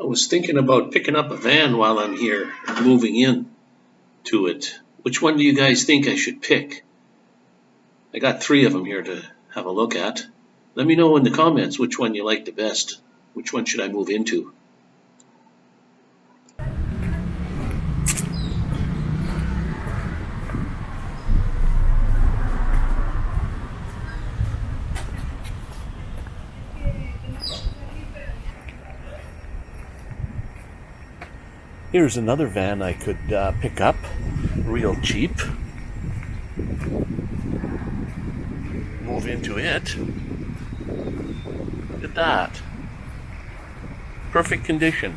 I was thinking about picking up a van while I'm here, moving in to it. Which one do you guys think I should pick? I got three of them here to have a look at. Let me know in the comments which one you like the best. Which one should I move into? Here's another van I could uh, pick up real cheap. Move into it. Look at that. Perfect condition.